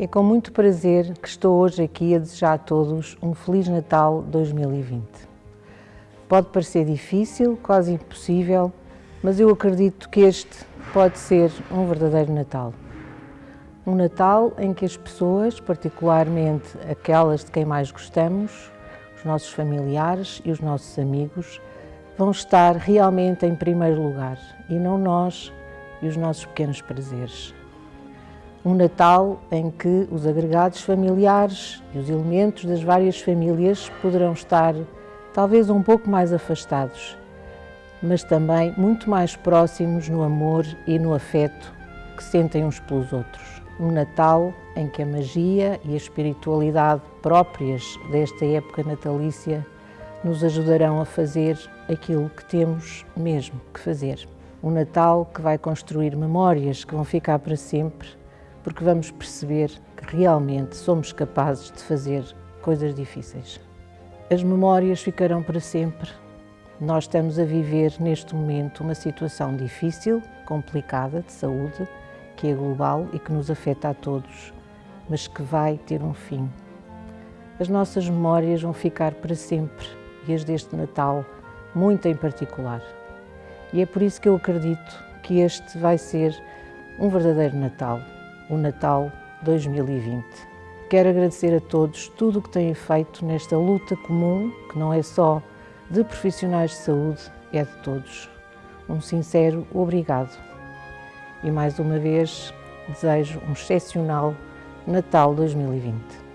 É com muito prazer que estou hoje aqui a desejar a todos um Feliz Natal 2020. Pode parecer difícil, quase impossível, mas eu acredito que este pode ser um verdadeiro Natal. Um Natal em que as pessoas, particularmente aquelas de quem mais gostamos, os nossos familiares e os nossos amigos, vão estar realmente em primeiro lugar e não nós e os nossos pequenos prazeres. Um Natal em que os agregados familiares e os elementos das várias famílias poderão estar talvez um pouco mais afastados, mas também muito mais próximos no amor e no afeto que sentem uns pelos outros. Um Natal em que a magia e a espiritualidade próprias desta época natalícia nos ajudarão a fazer aquilo que temos mesmo que fazer. Um Natal que vai construir memórias que vão ficar para sempre porque vamos perceber que realmente somos capazes de fazer coisas difíceis. As memórias ficarão para sempre. Nós estamos a viver neste momento uma situação difícil, complicada de saúde, que é global e que nos afeta a todos, mas que vai ter um fim. As nossas memórias vão ficar para sempre e as deste Natal, muito em particular. E é por isso que eu acredito que este vai ser um verdadeiro Natal o Natal 2020. Quero agradecer a todos tudo o que têm feito nesta luta comum, que não é só de profissionais de saúde, é de todos. Um sincero obrigado. E mais uma vez desejo um excepcional Natal 2020.